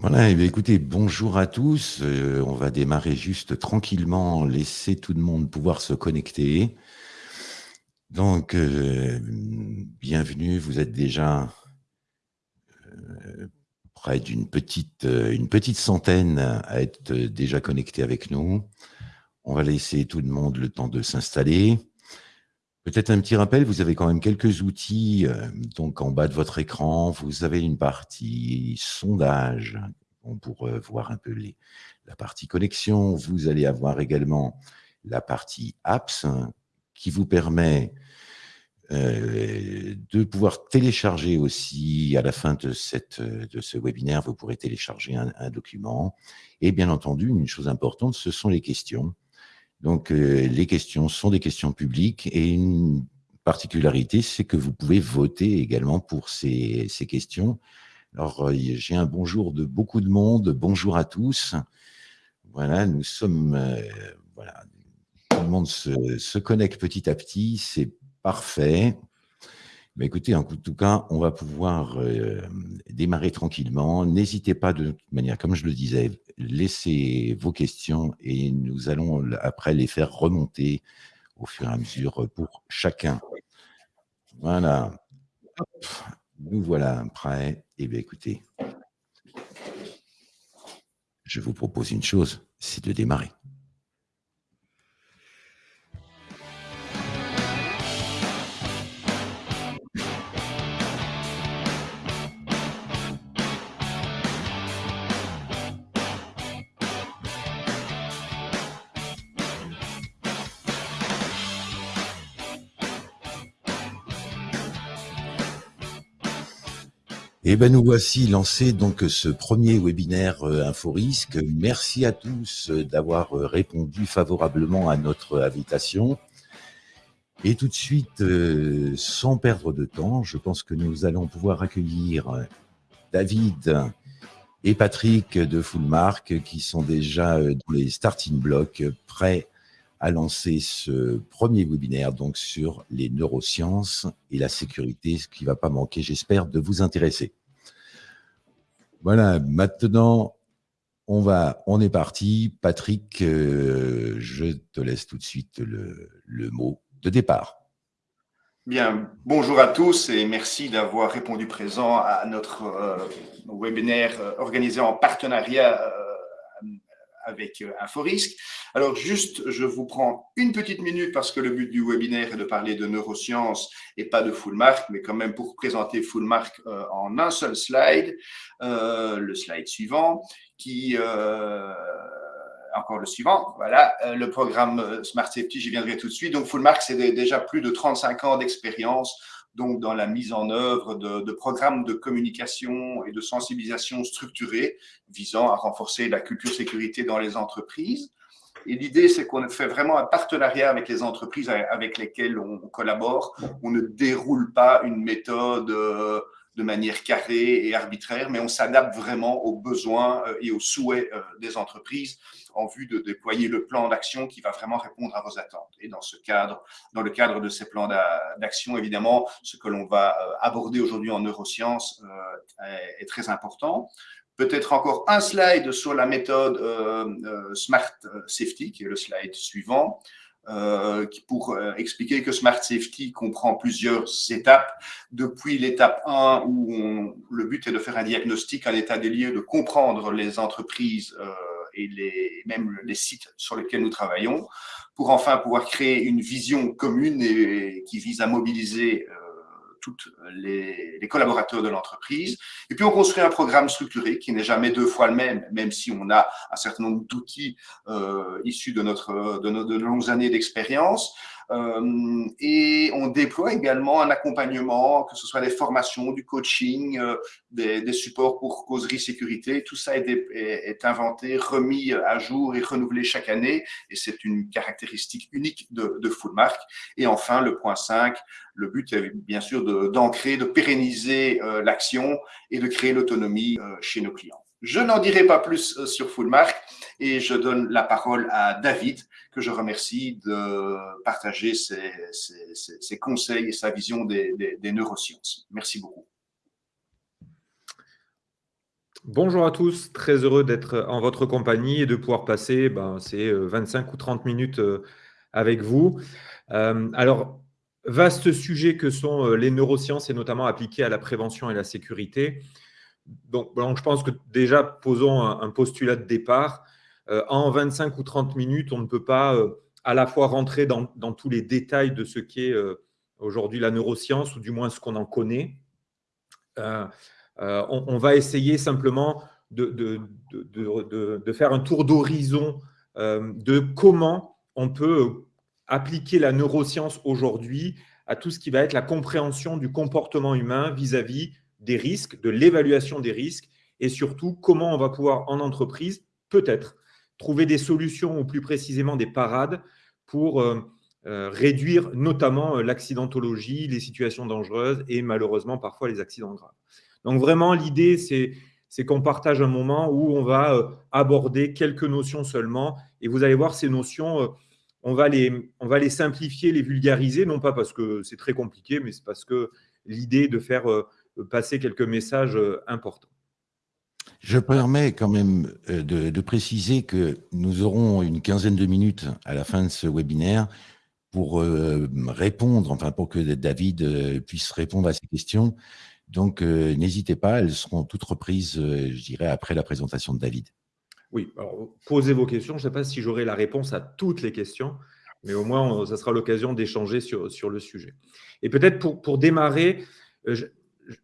Voilà, eh écoutez, bonjour à tous. Euh, on va démarrer juste tranquillement, laisser tout le monde pouvoir se connecter. Donc, euh, bienvenue, vous êtes déjà euh, près d'une petite, une petite centaine à être déjà connectés avec nous. On va laisser tout le monde le temps de s'installer. Peut-être un petit rappel, vous avez quand même quelques outils. Euh, donc, en bas de votre écran, vous avez une partie sondage pour euh, voir un peu les, la partie connexion. Vous allez avoir également la partie apps qui vous permet euh, de pouvoir télécharger aussi à la fin de, cette, de ce webinaire, vous pourrez télécharger un document. Et bien entendu, une chose importante, ce sont les questions. Donc, euh, les questions sont des questions publiques et une particularité, c'est que vous pouvez voter également pour ces, questions. Alors, euh, j'ai un bonjour de beaucoup de monde. Bonjour à tous. Voilà, nous sommes, euh, voilà, tout le monde se, se connecte petit à petit. C'est parfait. Mais écoutez, en tout cas, on va pouvoir euh, démarrer tranquillement. N'hésitez pas de toute manière, comme je le disais, laissez vos questions et nous allons après les faire remonter au fur et à mesure pour chacun. Voilà. nous voilà prêts. Eh bien, écoutez, je vous propose une chose, c'est de démarrer. Eh ben nous voici lancés donc ce premier webinaire euh, InfoRisque. Merci à tous euh, d'avoir euh, répondu favorablement à notre invitation. Et tout de suite, sans perdre de temps, je pense que nous allons pouvoir accueillir David et Patrick de Fullmark qui sont déjà dans les starting blocks prêts à lancer ce premier webinaire donc sur les neurosciences et la sécurité, ce qui ne va pas manquer, j'espère, de vous intéresser. Voilà, maintenant, on va, on est parti. Patrick, euh, je te laisse tout de suite le, mot de départ. Bien, bonjour à tous et merci d'avoir répondu présent à notre euh, webinaire euh, organisé en partenariat avec InfoRisque. Alors juste, je vous prends une petite minute parce que le but du webinaire est de parler de neurosciences et pas de Fullmark, mais quand même pour présenter Fullmark euh, en un seul slide, euh, le slide suivant, qui euh, encore le suivant, voilà, le programme Smart Safety, j'y viendrai tout de suite. Donc Fullmark, c'est déjà plus de 35 ans d'expérience donc dans la mise en œuvre de, programmes de communication et de sensibilisation structurés visant à renforcer la culture sécurité dans les entreprises. Et l'idée, c'est qu'on fait vraiment un partenariat avec les entreprises avec lesquelles on collabore. On ne déroule pas une méthode euh, de manière carrée et arbitraire, mais on s'adapte vraiment aux besoins euh, et aux souhaits euh, des entreprises en vue de déployer le plan d'action qui va vraiment répondre à vos attentes. Et dans ce cadre, dans le cadre de ces plans d'action, évidemment, ce que l'on va aborder aujourd'hui en neurosciences est très important peut-être encore un slide sur la méthode euh, euh, Smart Safety, qui est le slide suivant, euh, pour expliquer que Smart Safety comprend plusieurs étapes. Depuis l'étape 1, où le but est de faire un diagnostic, un état des lieux, de comprendre les entreprises et les, même les sites sur lesquels nous travaillons, pour enfin pouvoir créer une vision commune et, qui vise à mobiliser tous les, collaborateurs de l'entreprise. Et puis, on construit un programme structuré qui n'est jamais deux fois le même, même si on a un certain nombre d'outils euh, issus de, notre, de nos de longues années d'expérience. Euh, et on déploie également un accompagnement, que ce soit des formations, du coaching, euh, des, des, supports pour causerie sécurité. Tout ça est, est, inventé, remis à jour et renouvelé chaque année. Et c'est une caractéristique unique de, de Fullmark. Et enfin, le point 5, le but est bien sûr d'ancrer, de, de, pérenniser euh, l'action et de créer l'autonomie chez nos clients. Je n'en dirai pas plus sur Fullmark et je donne la parole à David que je remercie de partager ses, conseils et sa vision des, neurosciences. Merci beaucoup. Bonjour à tous, très heureux d'être en votre compagnie et de pouvoir passer ben, ces 25 ou 30 minutes avec vous. alors, vaste sujet que sont les neurosciences et notamment appliquées à la prévention et la sécurité. Donc, je pense que déjà, posons un, postulat de départ. en 25 ou 30 minutes, on ne peut pas à la fois rentrer dans, tous les détails de ce qu'est aujourd'hui la neuroscience, ou du moins ce qu'on en connaît. Euh, on, va essayer simplement de, faire un tour d'horizon euh, de comment on peut appliquer la neuroscience aujourd'hui à tout ce qui va être la compréhension du comportement humain vis-à-vis des risques, de l'évaluation des risques, et surtout comment on va pouvoir en entreprise, peut-être, trouver des solutions ou plus précisément des parades pour euh, réduire notamment l'accidentologie, les situations dangereuses et malheureusement parfois les accidents graves. Donc vraiment, l'idée, c'est qu'on partage un moment où on va euh, aborder quelques notions seulement. Et vous allez voir, ces notions, euh, on va les, on va les simplifier, les vulgariser, non pas parce que c'est très compliqué, mais c'est parce que l'idée de faire euh, passer quelques messages importants. Je permets quand même de, préciser que nous aurons une quinzaine de minutes à la fin de ce webinaire pour répondre, enfin pour que David puisse répondre à ces questions. Donc, euh, n'hésitez pas, elles seront toutes reprises, euh, je dirais, après la présentation de David. Oui, alors, posez vos questions. Je ne sais pas si j'aurai la réponse à toutes les questions, mais au moins, ça sera l'occasion d'échanger sur, sur le sujet. Et peut-être pour, pour démarrer, euh,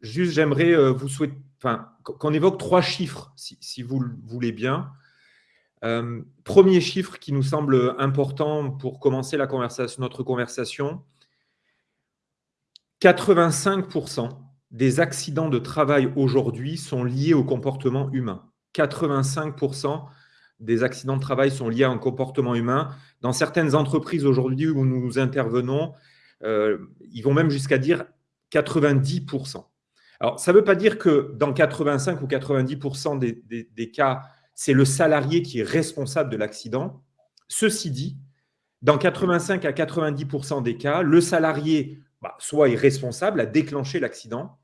juste j'aimerais vous souhaiter, enfin, qu'on évoque trois chiffres, si, vous le voulez bien. premier chiffre qui nous semble important pour commencer notre conversation, 85% des accidents de travail aujourd'hui sont liés au comportement humain. 85% des accidents de travail sont liés à un comportement humain. Dans certaines entreprises aujourd'hui où nous intervenons, euh, ils vont même jusqu'à dire 90%. Alors, ça ne veut pas dire que dans 85 ou 90% des, cas, c'est le salarié qui est responsable de l'accident. Ceci dit, dans 85 à 90% des cas, le salarié bah, soit est responsable, à déclencher l'accident,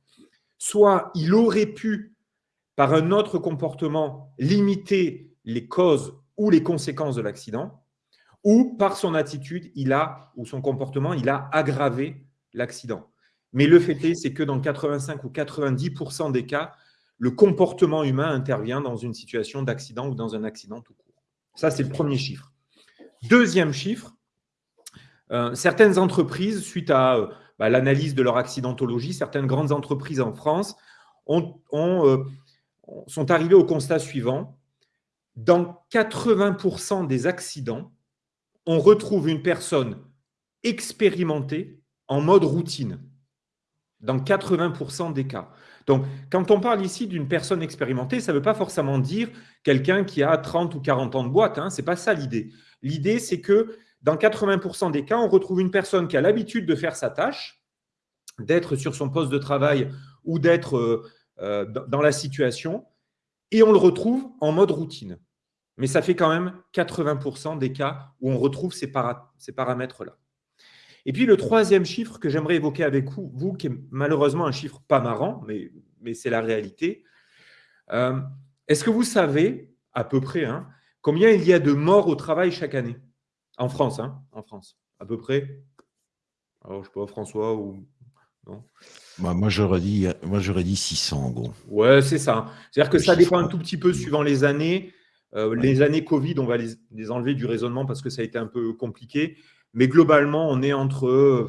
soit il aurait pu, par un autre comportement, limiter les causes ou les conséquences de l'accident, ou par son attitude, il a, ou son comportement, il a aggravé l'accident. Mais le fait est, c'est que dans 85 ou 90% des cas, le comportement humain intervient dans une situation d'accident ou dans un accident tout court. Ça, c'est le premier chiffre. Deuxième chiffre, euh, certaines entreprises, suite à euh, bah, l'analyse de leur accidentologie, certaines grandes entreprises en France euh, sont arrivées au constat suivant. Dans 80% des accidents, on retrouve une personne expérimentée en mode routine. Dans 80% des cas. Donc, quand on parle ici d'une personne expérimentée, ça ne veut pas forcément dire quelqu'un qui a 30 ou 40 ans de boîte. Hein, Ce n'est pas ça l'idée. L'idée, c'est que dans 80% des cas, on retrouve une personne qui a l'habitude de faire sa tâche, d'être sur son poste de travail ou d'être euh, euh, dans la situation, et on le retrouve en mode routine. Mais ça fait quand même 80% des cas où on retrouve ces, paramètres-là. Et puis le troisième chiffre que j'aimerais évoquer avec vous, vous, qui est malheureusement un chiffre pas marrant, mais, mais c'est la réalité. Euh, est-ce que vous savez, à peu près, hein, combien il y a de morts au travail chaque année? En France, hein, en France, à peu près. Alors, je sais pas, François ou non? Bah, Moi, j'aurais dit, moi, dit 600 en gros. Ouais, c'est ça. C'est-à-dire que ça dépend un tout petit peu suivant les années. Euh, les années Covid, on va les, enlever du raisonnement parce que ça a été un peu compliqué. Mais globalement, on est entre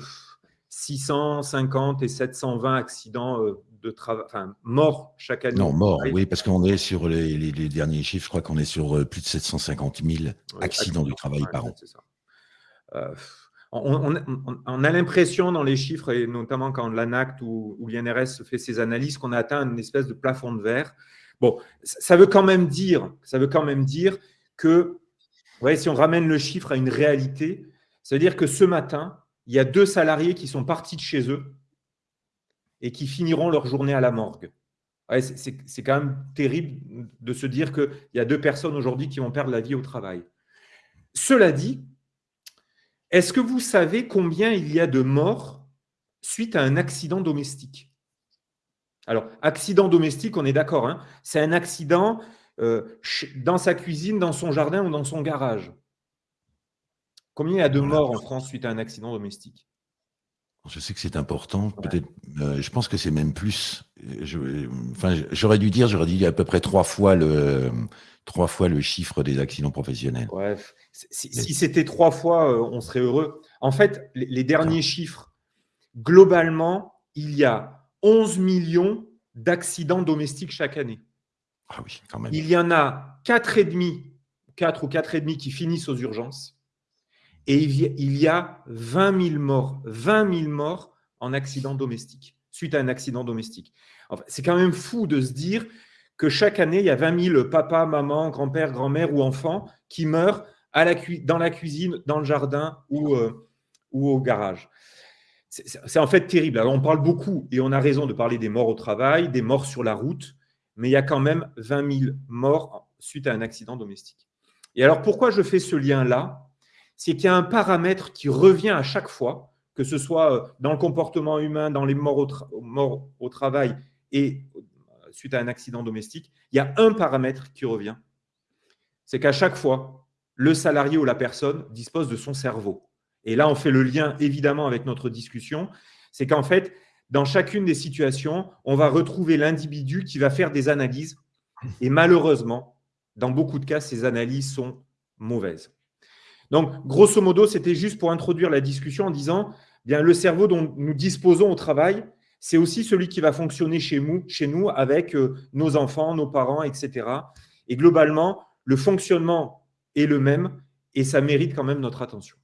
650 et 720 accidents euh, de travail, enfin, morts chaque année. Non, morts, oui, parce qu'on est sur les, derniers chiffres, je crois qu'on est sur euh, plus de 750 000 accidents du travail par an. Euh, on, a l'impression dans les chiffres, et notamment quand l'ANACT ou, ou l'INRS fait ses analyses, qu'on a atteint une espèce de plafond de verre. Bon, ça veut quand même dire, ça veut quand même dire que, ouais, si on ramène le chiffre à une réalité, ça veut dire que ce matin, il y a deux salariés qui sont partis de chez eux et qui finiront leur journée à la morgue. c'est quand même terrible de se dire qu'il y a deux personnes aujourd'hui qui vont perdre la vie au travail. Cela dit, est-ce que vous savez combien il y a de morts suite à un accident domestique? Alors, accident domestique, on est d'accord. Hein. c'est un accident euh, dans sa cuisine, dans son jardin ou dans son garage. Combien il y a de morts en France suite à un accident domestique? Je sais que c'est important. Peut-être, euh, je pense que c'est même plus. enfin, j'aurais dû dire, j'aurais dit à peu près trois fois le, trois fois le chiffre des accidents professionnels. Bref, si, c'était trois fois, euh, on serait heureux. En fait, les, derniers chiffres, globalement, il y a 11 millions d'accidents domestiques chaque année. Ah oui, quand même. Il y en a 4,5, 4 ou 4,5 qui finissent aux urgences. Et il y a 20 000 morts, 20 000 morts en accident domestique, suite à un accident domestique. c'est quand même fou de se dire que chaque année, il y a 20 000 papas, mamans, grand-père, grand-mère ou enfants qui meurent dans la cuisine, dans le jardin ou, euh, ou au garage. C'est en fait terrible. Alors, on parle beaucoup, et on a raison de parler des morts au travail, des morts sur la route, mais il y a quand même 20 000 morts suite à un accident domestique. Et alors, pourquoi je fais ce lien-là? C'est qu'il y a un paramètre qui revient à chaque fois, que ce soit euh, dans le comportement humain, dans les morts au, travail et euh, suite à un accident domestique, il y a un paramètre qui revient. C'est qu'à chaque fois, le salarié ou la personne dispose de son cerveau. Et là, on fait le lien évidemment avec notre discussion. C'est qu'en fait, dans chacune des situations, on va retrouver l'individu qui va faire des analyses. Et malheureusement, dans beaucoup de cas, ces analyses sont mauvaises. Donc, grosso modo, c'était juste pour introduire la discussion en disant, bien, le cerveau dont nous disposons au travail, c'est aussi celui qui va fonctionner chez nous, chez nous avec euh, nos enfants, nos parents, etc. Et globalement, le fonctionnement est le même et ça mérite quand même notre attention.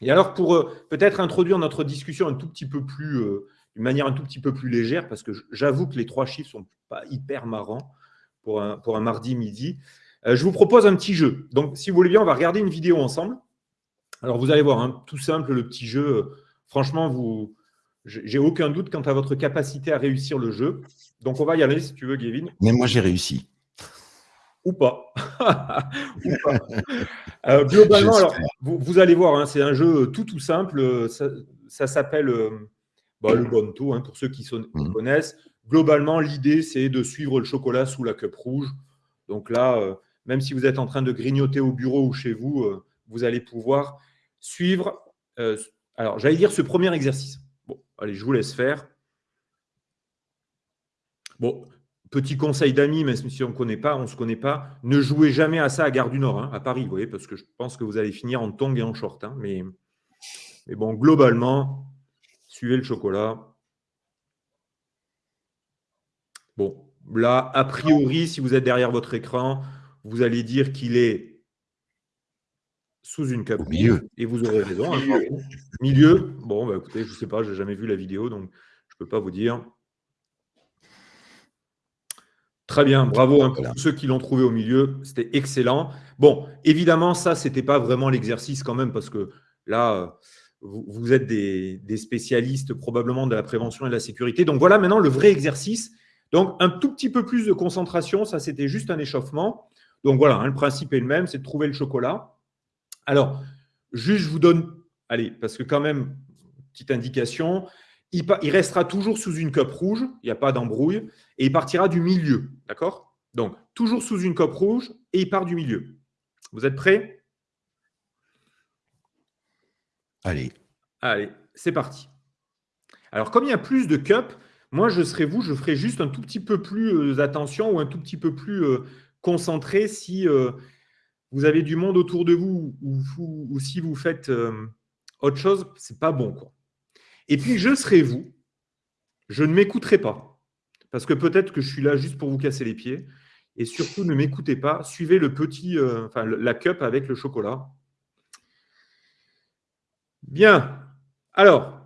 Et alors, pour euh, peut-être introduire notre discussion un tout petit peu plus, euh, d'une manière un tout petit peu plus légère, parce que j'avoue que les trois chiffres sont pas hyper marrants pour un, pour un mardi midi, je vous propose un petit jeu. Donc, si vous voulez bien, on va regarder une vidéo ensemble. Alors, vous allez voir, hein, tout simple, le petit jeu. Franchement, vous, j'ai aucun doute quant à votre capacité à réussir le jeu. Donc, on va y aller, si tu veux, Gavin. Mais moi, j'ai réussi. Ou pas. Euh, globalement, alors, vous, allez voir, hein, c'est un jeu tout tout simple. Ça, s'appelle euh, bah, le Bonto, hein, pour ceux qui, sont, qui, mmh. connaissent. Globalement, l'idée, c'est de suivre le chocolat sous la cup rouge. Donc là, même si vous êtes en train de grignoter au bureau ou chez vous, euh, vous allez pouvoir suivre, euh, alors j'allais dire ce premier exercice. Bon, allez, je vous laisse faire. Bon, petit conseil d'amis, même si on ne connaît pas, on ne se connaît pas, ne jouez jamais à ça à Gare du Nord, hein, à Paris, vous voyez, parce que je pense que vous allez finir en tongs et en short. Hein, mais, mais bon, globalement, suivez le chocolat. Bon, là, a priori, si vous êtes derrière votre écran, vous allez dire qu'il est sous une cape. milieu. Et vous aurez raison. Hein, milieu. Bon, bah, écoutez, je ne sais pas, je n'ai jamais vu la vidéo, donc je ne peux pas vous dire. Très bien, bravo hein, pour ceux qui l'ont trouvé au milieu, c'était excellent. Bon, évidemment, ça, ce n'était pas vraiment l'exercice quand même, parce que là, vous, êtes des, des, spécialistes probablement de la prévention et de la sécurité. Donc voilà maintenant le vrai exercice. Donc un tout petit peu plus de concentration, ça c'était juste un échauffement. Donc voilà, hein, le principe est le même, c'est de trouver le chocolat. Alors, juste je vous donne, allez, parce que quand même, petite indication, il, restera toujours sous une cope rouge, il n'y a pas d'embrouille, et il partira du milieu, d'accord? Donc, toujours sous une cope rouge, et il part du milieu. Vous êtes prêts? Allez. Allez, c'est parti. Alors, comme il y a plus de cups, moi, je serais vous, je ferai juste un tout petit peu plus euh, attention ou un tout petit peu plus euh, concentré si euh, vous avez du monde autour de vous ou, si vous faites euh, autre chose, c'est pas bon. Et puis, je serai vous, je ne m'écouterai pas, parce que peut-être que je suis là juste pour vous casser les pieds. Et surtout, ne m'écoutez pas, suivez le petit, euh, enfin, la cup avec le chocolat. Bien. Alors,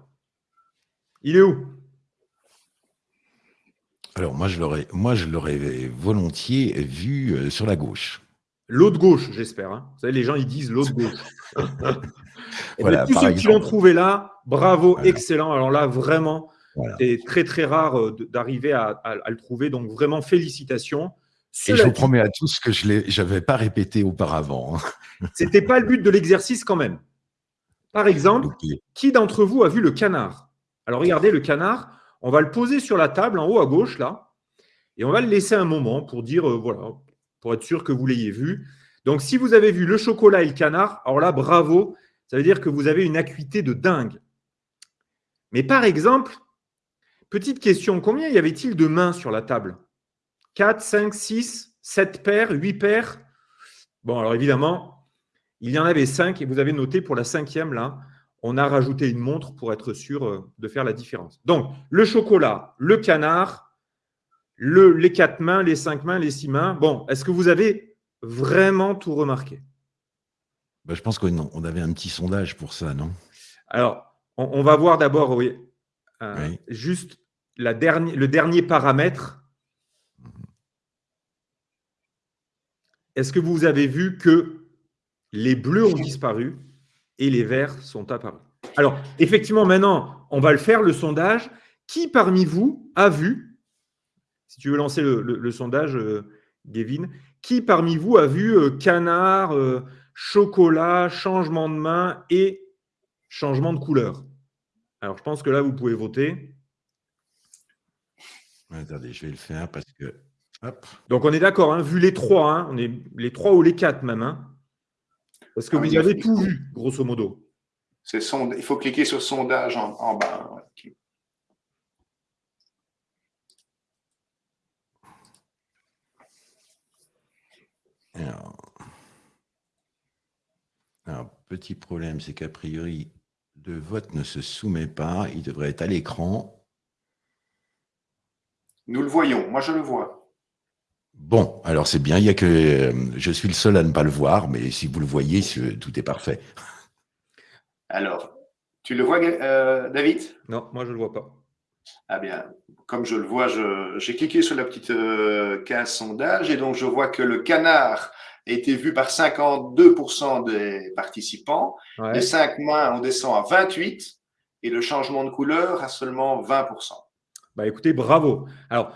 il est où? Alors moi je l'aurais, moi je l'aurais volontiers vu euh, sur la gauche. L'autre gauche, j'espère. Hein. Vous savez, les gens ils disent l'autre gauche. Et voilà, tous ceux qui l'ont trouvé là, bravo, excellent. Alors là, vraiment, c'est très très rare euh, d'arriver à, le trouver. Donc vraiment, félicitations. Et je vous promets à tous que je n'avais pas répété auparavant. Hein. C'était pas le but de l'exercice quand même. Par exemple, qui d'entre vous a vu le canard? Alors regardez le canard On va le poser sur la table en haut à gauche, là, et on va le laisser un moment pour dire, euh, voilà, pour être sûr que vous l'ayez vu. Donc, si vous avez vu le chocolat et le canard, alors là, bravo, ça veut dire que vous avez une acuité de dingue. Mais par exemple, petite question, combien y avait-il de mains sur la table? 4, 5, 6, 7 paires, 8 paires? Bon, alors évidemment, il y en avait 5 et vous avez noté pour la cinquième, là, on a rajouté une montre pour être sûr euh, de faire la différence. Donc, le chocolat, le canard, le, les 4 mains, les 5 mains, les 6 mains. Bon, est-ce que vous avez vraiment tout remarqué? Bah, Je pense qu'on avait un petit sondage pour ça, non? Alors, on, va voir d'abord, oui, euh, juste la le dernier paramètre. Est-ce que vous avez vu que les bleus ont disparu? Et les verts sont apparus Alors, effectivement, maintenant, on va le faire, le sondage. Qui parmi vous a vu, si tu veux lancer le, sondage, euh, Gavin, qui parmi vous a vu euh, canard, chocolat, changement de main et changement de couleur? Alors, je pense que là, vous pouvez voter. Attendez, je vais le faire parce que. Donc, on est d'accord, hein, vu les trois, hein, on est les trois ou les quatre même. Hein, parce que ah vous avez tout vu, grosso modo. Il faut cliquer sur sondage en, bas. alors, petit problème, c'est qu'a priori, le vote ne se soumet pas. Il devrait être à l'écran. Nous le voyons. Moi, je le vois. Bon, alors c'est bien. Il y a que euh, je suis le seul à ne pas le voir, mais si vous le voyez, tout est parfait. Alors, tu le vois, euh, David? Non, moi je ne le vois pas. Ah bien, comme je le vois, j'ai cliqué sur la petite euh, case sondage et donc je vois que le canard a été vu par 52% des participants. Les 5 mains, on descend à 28% et le changement de couleur à seulement 20%. Bah écoutez, bravo. Alors,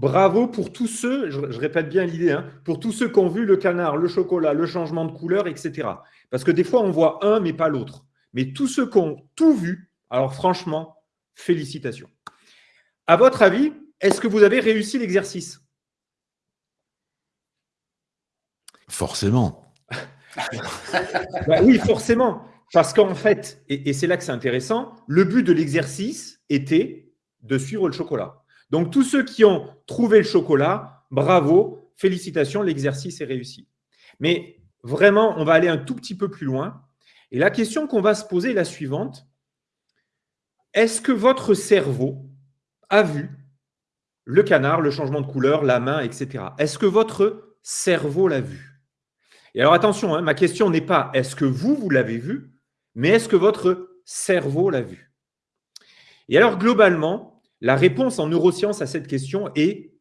bravo pour tous ceux, je, répète bien l'idée, hein, pour tous ceux qui ont vu le canard, le chocolat, le changement de couleur, etc. Parce que des fois, on voit un, mais pas l'autre. Mais tous ceux qui ont tout vu, alors franchement, félicitations. À votre avis, est-ce que vous avez réussi l'exercice? Forcément. Bah oui, forcément. Parce qu'en fait, et, c'est là que c'est intéressant, le but de l'exercice était de suivre le chocolat. Donc, tous ceux qui ont trouvé le chocolat, bravo, félicitations, l'exercice est réussi. Mais vraiment, on va aller un tout petit peu plus loin. Et la question qu'on va se poser est la suivante. Est-ce que votre cerveau a vu le canard, le changement de couleur, la main, etc. Est-ce que votre cerveau l'a vu? Et alors attention, hein, ma question n'est pas est-ce que vous, vous l'avez vu, mais est-ce que votre cerveau l'a vu? Et alors globalement, la réponse en neurosciences à cette question est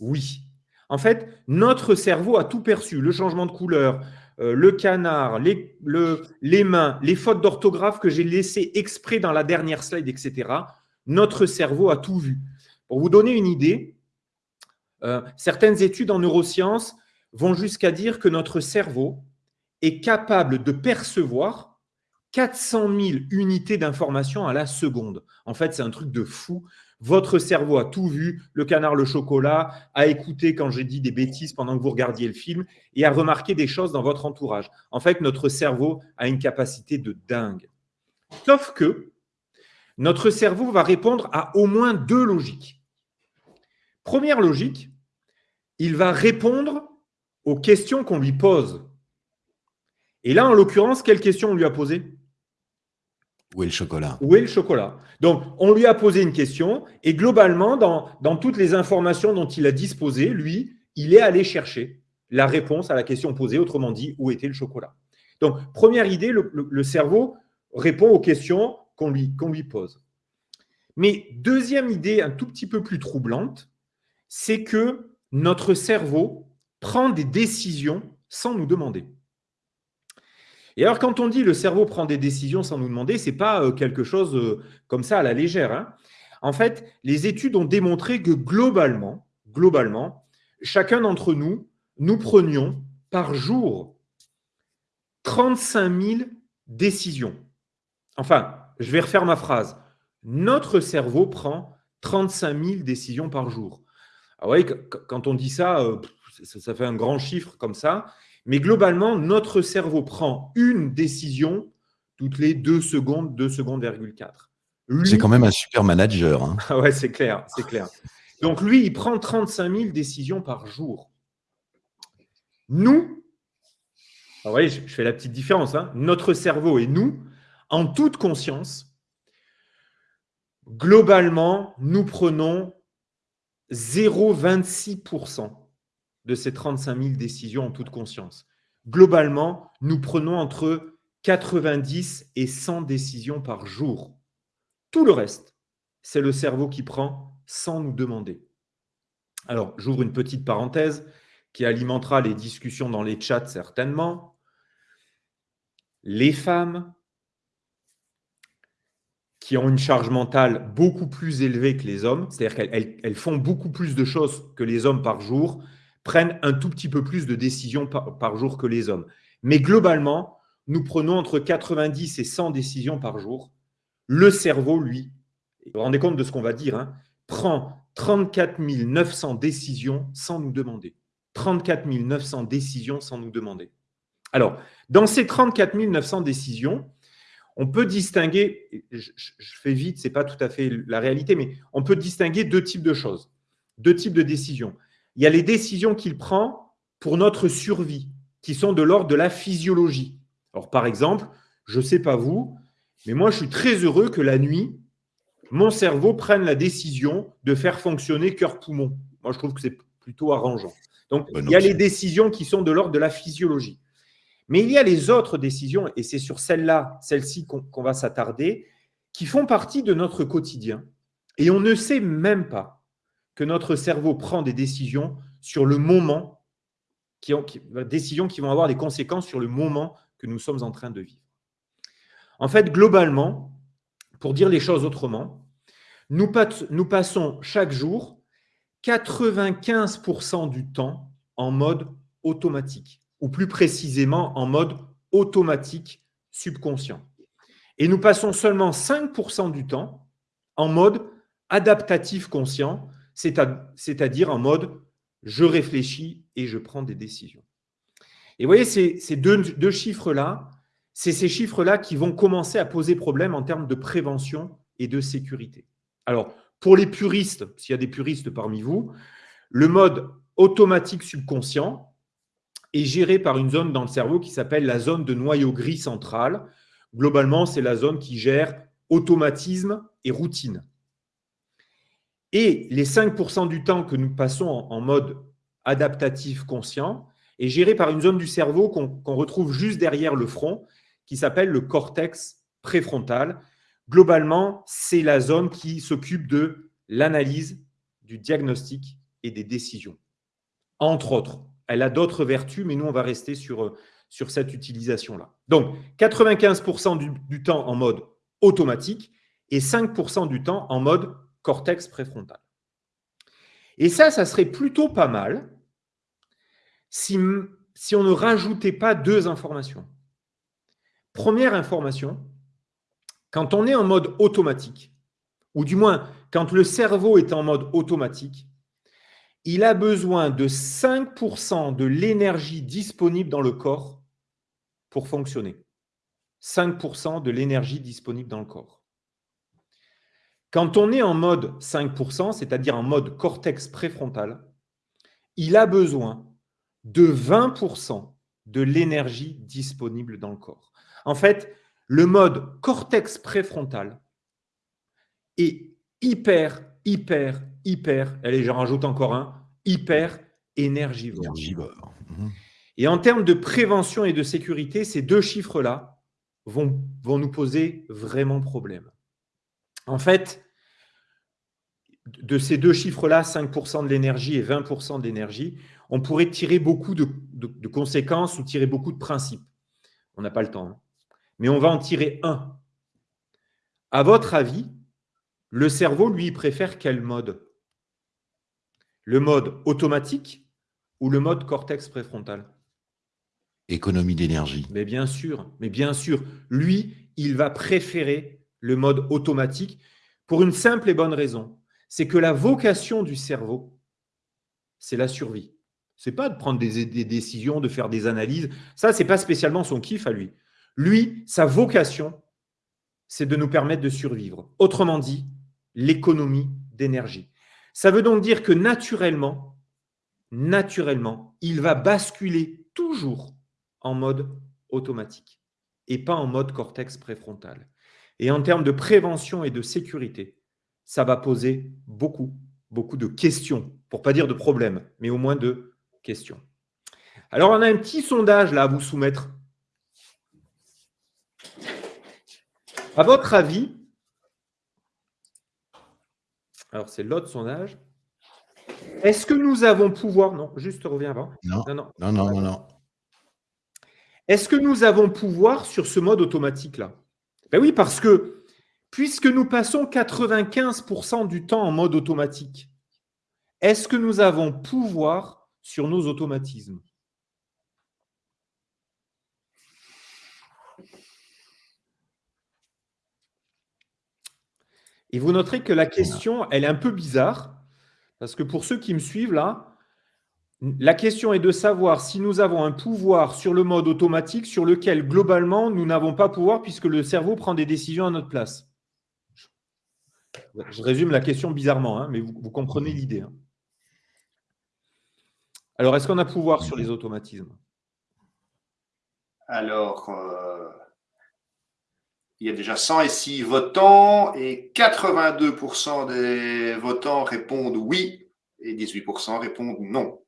oui. En fait, notre cerveau a tout perçu, le changement de couleur, euh, le canard, les, mains, les fautes d'orthographe que j'ai laissées exprès dans la dernière slide, etc. Notre cerveau a tout vu. Pour vous donner une idée, euh, certaines études en neurosciences vont jusqu'à dire que notre cerveau est capable de percevoir 400 000 unités d'information à la seconde. En fait, c'est un truc de fou. Votre cerveau a tout vu, le canard, le chocolat, a écouté quand j'ai dit des bêtises pendant que vous regardiez le film et a remarqué des choses dans votre entourage. En fait, notre cerveau a une capacité de dingue. Sauf que notre cerveau va répondre à au moins deux logiques. Première logique, il va répondre aux questions qu'on lui pose. Et là, en l'occurrence, quelle question on lui a posée Où est le chocolat? Où est le chocolat? Donc, on lui a posé une question et globalement, dans, toutes les informations dont il a disposé, lui, il est allé chercher la réponse à la question posée, autrement dit, où était le chocolat? Donc, première idée, le, cerveau répond aux questions qu'on lui, qu'on lui pose. Mais deuxième idée, un tout petit peu plus troublante, c'est que notre cerveau prend des décisions sans nous demander. Et alors, quand on dit le cerveau prend des décisions sans nous demander, ce n'est pas euh, quelque chose euh, comme ça à la légère. Hein. En fait, les études ont démontré que globalement, globalement, chacun d'entre nous, nous prenions par jour 35 000 décisions. Enfin, je vais refaire ma phrase. Notre cerveau prend 35 000 décisions par jour. Ah ouais, quand on dit ça, euh, ça fait un grand chiffre comme ça. Mais globalement, notre cerveau prend une décision toutes les deux secondes, 2 secondes, 4. C'est quand même un super manager. Hein. Ah ouais, c'est clair, c'est clair. Donc lui, il prend 35 000 décisions par jour. Nous, vous voyez, je fais la petite différence, hein. notre cerveau et nous, en toute conscience, globalement, nous prenons 0,26% de ces 35 000 décisions en toute conscience. Globalement, nous prenons entre 90 et 100 décisions par jour. Tout le reste, c'est le cerveau qui prend sans nous demander. Alors, j'ouvre une petite parenthèse qui alimentera les discussions dans les chats certainement. Les femmes qui ont une charge mentale beaucoup plus élevée que les hommes, c'est-à-dire qu'elles font beaucoup plus de choses que les hommes par jour, prennent un tout petit peu plus de décisions par, jour que les hommes. Mais globalement, nous prenons entre 90 et 100 décisions par jour. Le cerveau, lui, vous vous rendez compte de ce qu'on va dire, hein, prend 34 900 décisions sans nous demander. 34 900 décisions sans nous demander. Alors, dans ces 34 900 décisions, on peut distinguer, je, je fais vite, ce n'est pas tout à fait la réalité, mais on peut distinguer deux types de choses, deux types de décisions il y a les décisions qu'il prend pour notre survie, qui sont de l'ordre de la physiologie. Alors, par exemple, je ne sais pas vous, mais moi, je suis très heureux que la nuit, mon cerveau prenne la décision de faire fonctionner cœur-poumon. Moi, je trouve que c'est plutôt arrangeant. Donc, il y a les décisions qui sont de l'ordre de la physiologie. Mais il y a les autres décisions, et c'est sur celle-là, celle-ci qu'on va s'attarder, qui font partie de notre quotidien. Et on ne sait même pas que notre cerveau prend des décisions sur le moment, qui ont, décisions qui vont avoir des conséquences sur le moment que nous sommes en train de vivre. En fait, globalement, pour dire les choses autrement, nous passons chaque jour 95% du temps en mode automatique, ou plus précisément en mode automatique subconscient. Et nous passons seulement 5% du temps en mode adaptatif conscient, c'est-à-dire en mode je réfléchis et je prends des décisions. Et vous voyez, ces, deux, chiffres-là, c'est ces chiffres-là qui vont commencer à poser problème en termes de prévention et de sécurité. Alors, pour les puristes, s'il y a des puristes parmi vous, le mode automatique subconscient est géré par une zone dans le cerveau qui s'appelle la zone de noyau gris central. Globalement, c'est la zone qui gère automatisme et routine. Et les 5% du temps que nous passons en, mode adaptatif conscient est géré par une zone du cerveau qu'on retrouve juste derrière le front, qui s'appelle le cortex préfrontal. Globalement, c'est la zone qui s'occupe de l'analyse, du diagnostic et des décisions. Entre autres, elle a d'autres vertus, mais nous, on va rester sur, cette utilisation-là. Donc, 95% du, du temps en mode automatique et 5% du temps en mode cortex préfrontal. Et ça, ça serait plutôt pas mal si, si on ne rajoutait pas deux informations. Première information, quand on est en mode automatique, ou du moins quand le cerveau est en mode automatique, il a besoin de 5% de l'énergie disponible dans le corps pour fonctionner. 5% de l'énergie disponible dans le corps. Quand on est en mode 5%, c'est-à-dire en mode cortex préfrontal, il a besoin de 20% de l'énergie disponible dans le corps. En fait, le mode cortex préfrontal est hyper, hyper, hyper, allez, j'en rajoute encore un, hyper énergivore. énergivore. Mhm. Et en termes de prévention et de sécurité, ces deux chiffres-là vont, vont nous poser vraiment problème. En fait, de ces deux chiffres-là, 5% de l'énergie et 20% d'énergie, on pourrait tirer beaucoup de, conséquences ou tirer beaucoup de principes. On n'a pas le temps. Hein. Mais on va en tirer un. À votre avis, le cerveau, lui, préfère quel mode? Le mode automatique ou le mode cortex préfrontal? Économie d'énergie. Mais bien sûr, mais bien sûr. Lui, il va préférer le mode automatique pour une simple et bonne raison c'est que la vocation du cerveau, c'est la survie. C'est pas de prendre des, décisions, de faire des analyses. Ça, c'est pas spécialement son kiff à lui. Lui, sa vocation, c'est de nous permettre de survivre. Autrement dit, l'économie d'énergie. Ça veut donc dire que naturellement, naturellement, il va basculer toujours en mode automatique et pas en mode cortex préfrontal. Et en termes de prévention et de sécurité, ça va poser beaucoup, beaucoup de questions, pour pas dire de problèmes, mais au moins de questions. Alors, on a un petit sondage là à vous soumettre. À votre avis, alors c'est l'autre sondage, est-ce que nous avons pouvoir, non, juste reviens avant. Non, non, non, non, non. Est-ce que nous avons pouvoir sur ce mode automatique-là? Ben oui, parce que puisque nous passons 95% du temps en mode automatique, est-ce que nous avons pouvoir sur nos automatismes? Et vous noterez que la question, elle est un peu bizarre, parce que pour ceux qui me suivent là, la question est de savoir si nous avons un pouvoir sur le mode automatique sur lequel, globalement, nous n'avons pas pouvoir puisque le cerveau prend des décisions à notre place. Je résume la question bizarrement, hein, mais vous, comprenez l'idée. Hein. Alors, est-ce qu'on a pouvoir sur les automatismes? Alors, euh, il y a déjà 106 votants et 82% des votants répondent oui et 18% répondent non.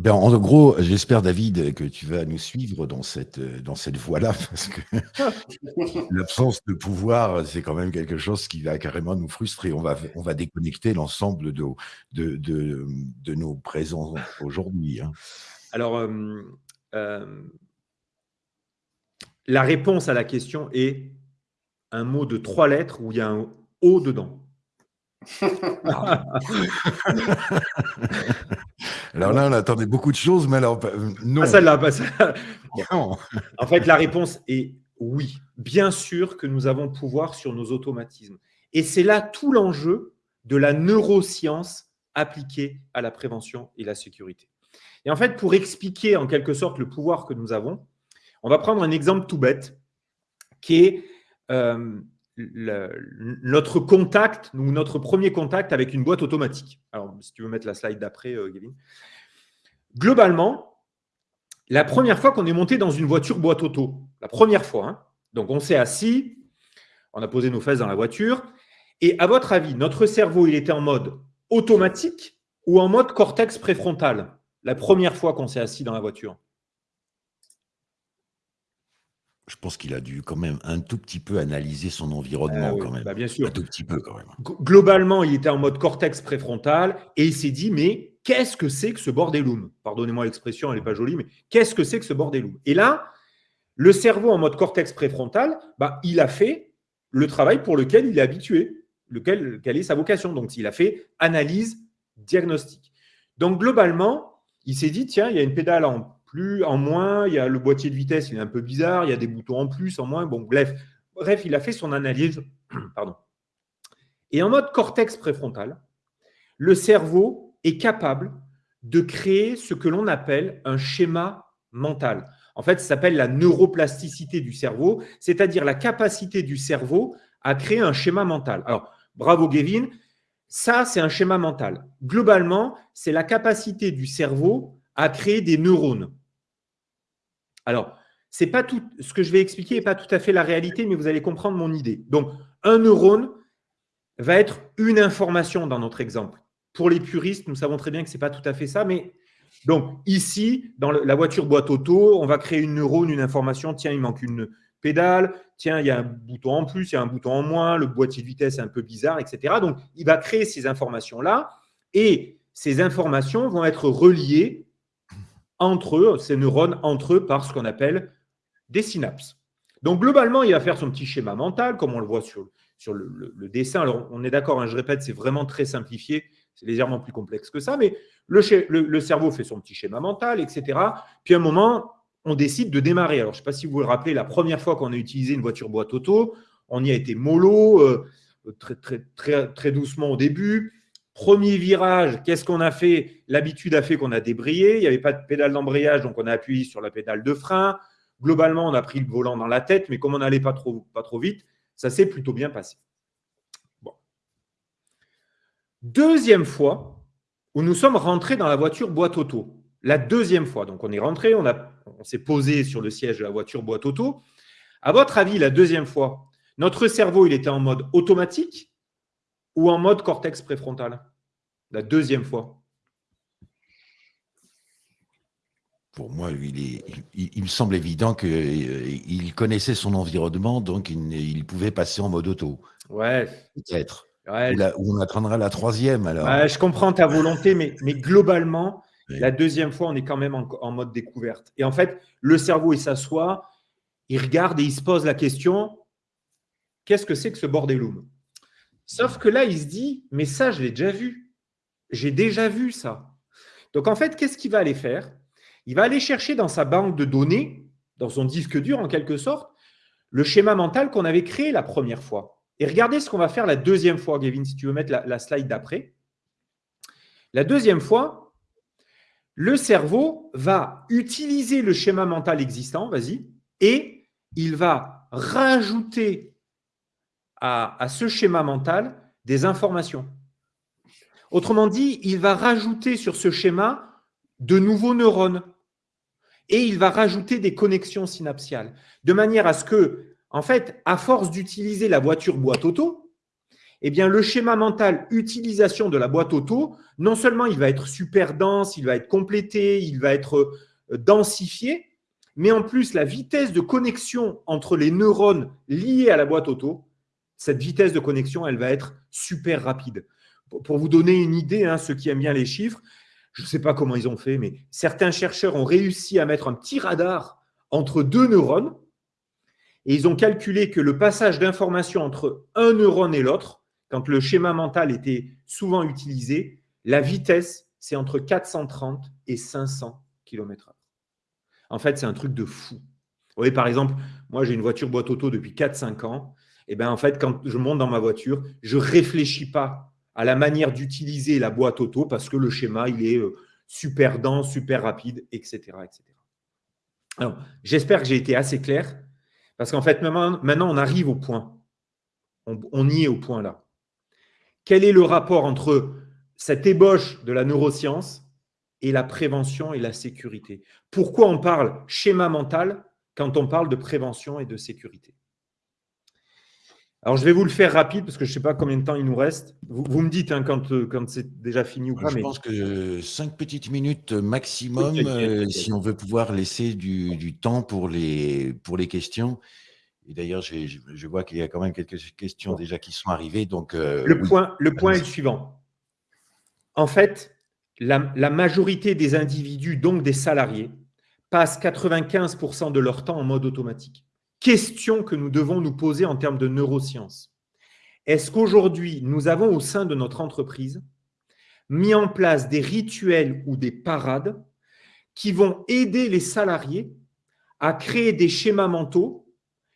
Ben, en gros, j'espère, David, que tu vas nous suivre dans cette, dans cette voie-là, parce que l'absence de pouvoir, c'est quand même quelque chose qui va carrément nous frustrer. On va, on va déconnecter l'ensemble de, de, de, nos présents aujourd'hui. Hein. Alors, euh, euh, la réponse à la question est un mot de trois lettres où il y a un O dedans. alors là, on attendait beaucoup de choses, mais alors, non. En fait, la réponse est oui. Bien sûr que nous avons pouvoir sur nos automatismes. Et c'est là tout l'enjeu de la neuroscience appliquée à la prévention et la sécurité. Et en fait, pour expliquer en quelque sorte le pouvoir que nous avons, on va prendre un exemple tout bête qui est euh, notre contact, ou notre premier contact avec une boîte automatique. Alors, si tu veux mettre la slide d'après, euh, Gavin. Globalement, la première fois qu'on est monté dans une voiture boîte auto, la première fois, hein, donc on s'est assis, on a posé nos fesses dans la voiture, et à votre avis, notre cerveau, il était en mode automatique ou en mode cortex préfrontal la première fois qu'on s'est assis dans la voiture? Je pense qu'il a dû quand même un tout petit peu analyser son environnement ah quand même. Bah, bien sûr. Un tout petit peu quand même. Globalement, il était en mode cortex préfrontal et il s'est dit mais qu'est-ce que c'est que ce bordelum Pardonnez-moi l'expression, elle n'est pas jolie, mais qu'est-ce que c'est que ce bordelum Et là, le cerveau en mode cortex préfrontal, bah, il a fait le travail pour lequel il est habitué, lequel quelle est sa vocation. Donc, il a fait analyse, diagnostic. Donc, globalement, il s'est dit tiens, il y a une pédale en en moins, il y a le boîtier de vitesse, il est un peu bizarre, il y a des boutons en plus, en moins. Bon, bref, bref, il a fait son analyse. Pardon. Et en mode cortex préfrontal, le cerveau est capable de créer ce que l'on appelle un schéma mental. En fait, ça s'appelle la neuroplasticité du cerveau, c'est-à-dire la capacité du cerveau à créer un schéma mental. Alors, bravo Gavin, ça c'est un schéma mental. Globalement, c'est la capacité du cerveau à créer des neurones. Alors, c'est pas tout, ce que je vais expliquer n'est pas tout à fait la réalité, mais vous allez comprendre mon idée. Donc, un neurone va être une information dans notre exemple. Pour les puristes, nous savons très bien que ce n'est pas tout à fait ça, mais donc ici, dans la voiture boîte auto, on va créer une neurone, une information, tiens, il manque une pédale, tiens, il y a un bouton en plus, il y a un bouton en moins, le boîtier de vitesse est un peu bizarre, etc. Donc, il va créer ces informations-là et ces informations vont être reliées entre eux, ces neurones entre eux par ce qu'on appelle des synapses. Donc globalement, il va faire son petit schéma mental, comme on le voit sur, le, dessin. Alors on est d'accord, hein, je répète, c'est vraiment très simplifié, c'est légèrement plus complexe que ça, mais le, cerveau fait son petit schéma mental, etc. Puis à un moment, on décide de démarrer. Alors je ne sais pas si vous vous rappelez, la première fois qu'on a utilisé une voiture boîte auto, on y a été mollo, euh, très, très, très doucement au début. Premier virage, qu'est-ce qu'on a fait? L'habitude a fait qu'on a débrayé. Il n'y avait pas de pédale d'embrayage, donc on a appuyé sur la pédale de frein. Globalement, on a pris le volant dans la tête, mais comme on n'allait pas trop, vite, ça s'est plutôt bien passé. Deuxième fois où nous sommes rentrés dans la voiture boîte auto. La deuxième fois. Donc, on est rentré, on, on s'est posé sur le siège de la voiture boîte auto. À votre avis, la deuxième fois, notre cerveau, il était en mode automatique? Ou en mode cortex préfrontal La deuxième fois? Pour moi, il, il, me semble évident qu'il euh, connaissait son environnement, donc il, pouvait passer en mode auto. Ouais. Peut-être. ou, on attendra la troisième alors. je comprends ta volonté, mais, mais globalement, la deuxième fois, on est quand même en, mode découverte. Et en fait, le cerveau, il s'assoit, il regarde et il se pose la question qu'est-ce que c'est que ce bordelum Sauf que là, il se dit mais ça, je l'ai déjà vu. J'ai déjà vu ça. Donc en fait, qu'est-ce qu'il va aller faire? Il va aller chercher dans sa banque de données, dans son disque dur en quelque sorte, le schéma mental qu'on avait créé la première fois. Et regardez ce qu'on va faire la deuxième fois, Gavin, si tu veux mettre la slide d'après. La deuxième fois, le cerveau va utiliser le schéma mental existant, vas-y, et il va rajouter à, ce schéma mental des informations. Autrement dit, il va rajouter sur ce schéma de nouveaux neurones et il va rajouter des connexions synaptiales, de manière à ce que, en fait, à force d'utiliser la voiture boîte auto, eh bien, le schéma mental utilisation de la boîte auto, non seulement il va être super dense, il va être complété, il va être euh, densifié, mais en plus, la vitesse de connexion entre les neurones liés à la boîte auto, cette vitesse de connexion, elle va être super rapide. Pour vous donner une idée, hein, ceux qui aiment bien les chiffres, je ne sais pas comment ils ont fait, mais certains chercheurs ont réussi à mettre un petit radar entre deux neurones et ils ont calculé que le passage d'informations entre un neurone et l'autre, quand le schéma mental était souvent utilisé, la vitesse, c'est entre 430 et 500 km/h. En fait, c'est un truc de fou. Vous voyez, par exemple, moi, j'ai une voiture boîte auto depuis 4-5 ans. Eh bien, en fait, quand je monte dans ma voiture, je réfléchis pas à la manière d'utiliser la boîte auto parce que le schéma, il est euh, super dense, super rapide, etc. etc. Alors, j'espère que j'ai été assez clair parce qu'en fait, maintenant, on arrive au point. on y est au point là. Quel est le rapport entre cette ébauche de la neuroscience et la prévention et la sécurité? Pourquoi on parle schéma mental quand on parle de prévention et de sécurité? Alors, je vais vous le faire rapide parce que je ne sais pas combien de temps il nous reste. Vous, me dites hein, quand, euh, quand c'est déjà fini ou pas. Je pense que cinq petites minutes maximum, euh, si on veut pouvoir laisser du, du, temps pour les, pour les questions. Et d'ailleurs, je vois qu'il y a quand même quelques questions déjà qui sont arrivées. Donc, euh, le, point, le point est le suivant. En fait, la, majorité des individus, donc des salariés, passent 95% de leur temps en mode automatique. Question que nous devons nous poser en termes de neurosciences. Est-ce qu'aujourd'hui, nous avons au sein de notre entreprise mis en place des rituels ou des parades qui vont aider les salariés à créer des schémas mentaux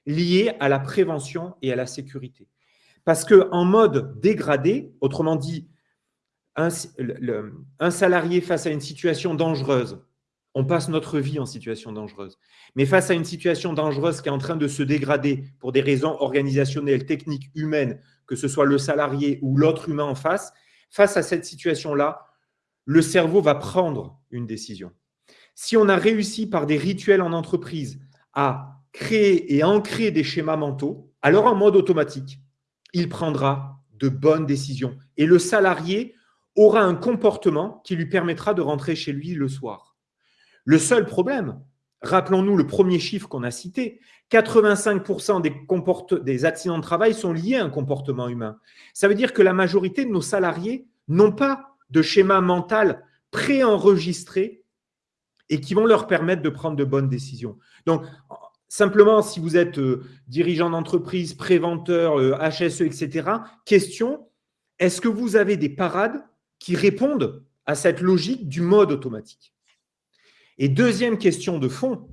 liées à la prévention et à la sécurité? Parce qu'en mode dégradé, autrement dit, un, salarié face à une situation dangereuse, on passe notre vie en situation dangereuse. Mais face à une situation dangereuse qui est en train de se dégrader pour des raisons organisationnelles, techniques, humaines, que ce soit le salarié ou l'autre humain en face, face à cette situation-là, le cerveau va prendre une décision. Si on a réussi par des rituels en entreprise à créer et ancrer des schémas mentaux, alors en mode automatique, il prendra de bonnes décisions. Et le salarié aura un comportement qui lui permettra de rentrer chez lui le soir. Le seul problème, rappelons-nous le premier chiffre qu'on a cité, 85% des, accidents de travail sont liés à un comportement humain. Ça veut dire que la majorité de nos salariés n'ont pas de schéma mental préenregistré et qui vont leur permettre de prendre de bonnes décisions. Donc, Simplement, si vous êtes euh, dirigeant d'entreprise, préventeur, HSE, euh, etc., question, est-ce que vous avez des parades qui répondent à cette logique du mode automatique? Et deuxième question de fond,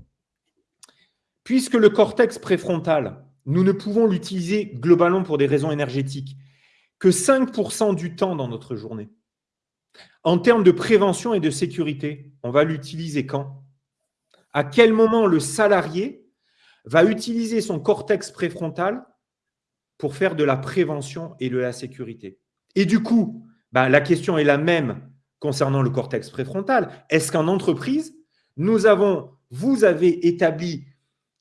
puisque le cortex préfrontal, nous ne pouvons l'utiliser globalement pour des raisons énergétiques, que 5% du temps dans notre journée. En termes de prévention et de sécurité, on va l'utiliser quand? À quel moment le salarié va utiliser son cortex préfrontal pour faire de la prévention et de la sécurité? Et du coup, bah, la question est la même concernant le cortex préfrontal. Est-ce qu'en entreprise, nous avons, vous avez établi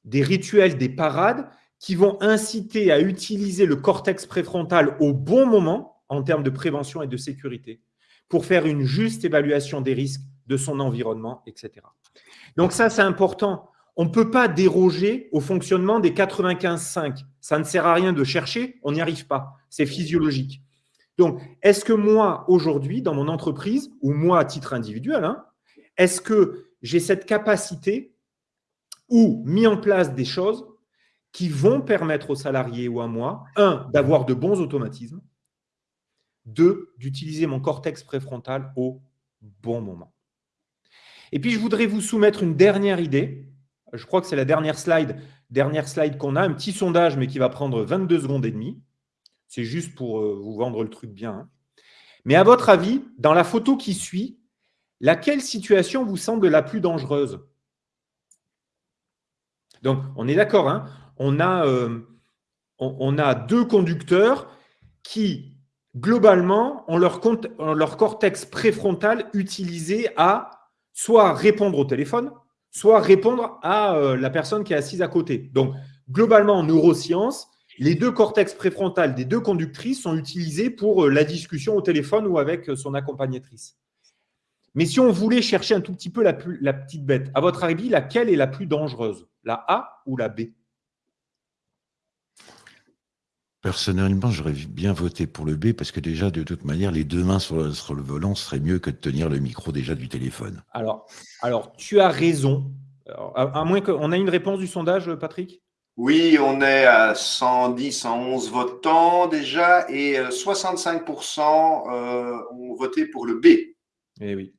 des rituels, des parades qui vont inciter à utiliser le cortex préfrontal au bon moment en termes de prévention et de sécurité pour faire une juste évaluation des risques de son environnement, etc. Donc ça, c'est important. On ne peut pas déroger au fonctionnement des 95-5. Ça ne sert à rien de chercher, on n'y arrive pas. C'est physiologique. Donc, est-ce que moi, aujourd'hui, dans mon entreprise, ou moi à titre individuel, hein, est-ce que j'ai cette capacité ou mis en place des choses qui vont permettre aux salariés ou à moi, un, d'avoir de bons automatismes, deux, d'utiliser mon cortex préfrontal au bon moment. Et puis, je voudrais vous soumettre une dernière idée. Je crois que c'est la dernière slide, dernière slide qu'on a, un petit sondage, mais qui va prendre 22 secondes et demie. C'est juste pour euh, vous vendre le truc bien. Hein. Mais à votre avis, dans la photo qui suit, laquelle situation vous semble la plus dangereuse? Donc, on est d'accord, hein on, a, euh, on, a deux conducteurs qui, globalement, ont leur, cortex préfrontal utilisé à soit répondre au téléphone, soit répondre à euh, la personne qui est assise à côté. Donc, globalement, en neurosciences, les deux cortex préfrontales des deux conductrices sont utilisés pour euh, la discussion au téléphone ou avec son accompagnatrice. Mais si on voulait chercher un tout petit peu la, la petite bête, à votre avis, laquelle est la plus dangereuse? La A ou la B? Personnellement, j'aurais bien voté pour le B parce que déjà, de toute manière, les deux mains sur le, volant serait mieux que de tenir le micro déjà du téléphone. Alors, alors tu as raison. à, moins qu'on a une réponse du sondage, Patrick? Oui, on est à 110, 111 votants déjà et 65% euh, euh, ont voté pour le B. Eh oui.